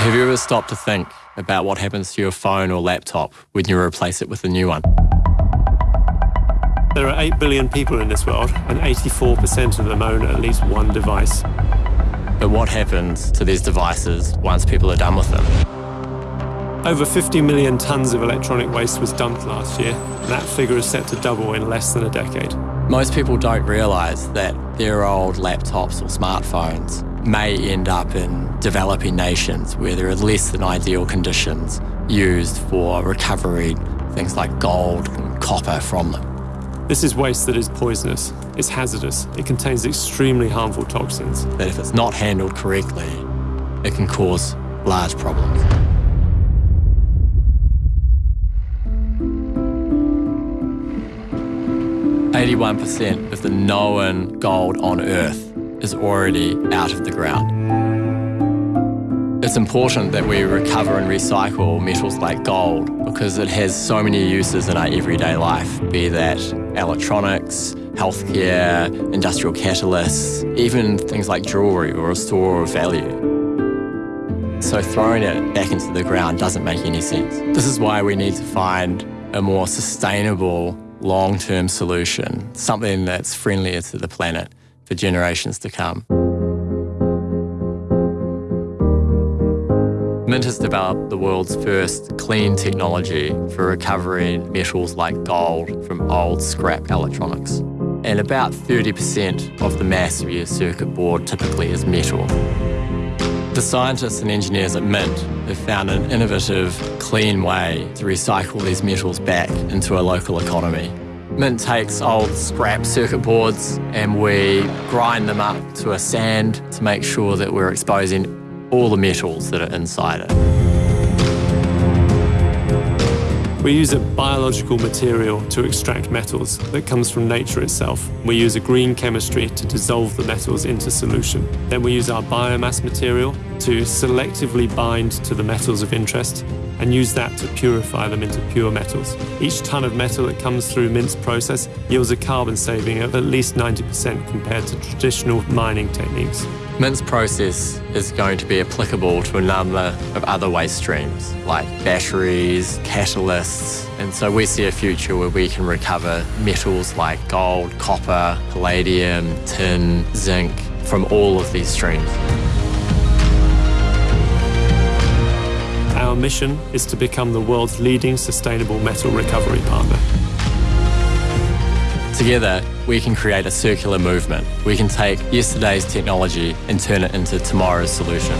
Have you ever stopped to think about what happens to your phone or laptop when you replace it with a new one? There are 8 billion people in this world, and 84% of them own at least one device. But what happens to these devices once people are done with them? Over 50 million tonnes of electronic waste was dumped last year, and that figure is set to double in less than a decade. Most people don't realise that their old laptops or smartphones may end up in developing nations where there are less than ideal conditions used for recovering things like gold and copper from them. This is waste that is poisonous. It's hazardous. It contains extremely harmful toxins. That if it's not handled correctly, it can cause large problems. Eighty-one percent of the known gold on Earth is already out of the ground. It's important that we recover and recycle metals like gold because it has so many uses in our everyday life, be that electronics, healthcare, industrial catalysts, even things like jewellery or a store of value. So throwing it back into the ground doesn't make any sense. This is why we need to find a more sustainable long-term solution, something that's friendlier to the planet for generations to come. Mint has developed the world's first clean technology for recovering metals like gold from old scrap electronics. And about 30% of the mass of your circuit board typically is metal. The scientists and engineers at Mint have found an innovative, clean way to recycle these metals back into a local economy. Mint takes old scrap circuit boards and we grind them up to a sand to make sure that we're exposing all the metals that are inside it. We use a biological material to extract metals that comes from nature itself. We use a green chemistry to dissolve the metals into solution. Then we use our biomass material to selectively bind to the metals of interest and use that to purify them into pure metals. Each ton of metal that comes through Mint's process yields a carbon saving of at least 90% compared to traditional mining techniques. Mint's process is going to be applicable to a number of other waste streams, like batteries, catalysts, and so we see a future where we can recover metals like gold, copper, palladium, tin, zinc from all of these streams. Our mission is to become the world's leading sustainable metal recovery partner. Together, we can create a circular movement. We can take yesterday's technology and turn it into tomorrow's solution.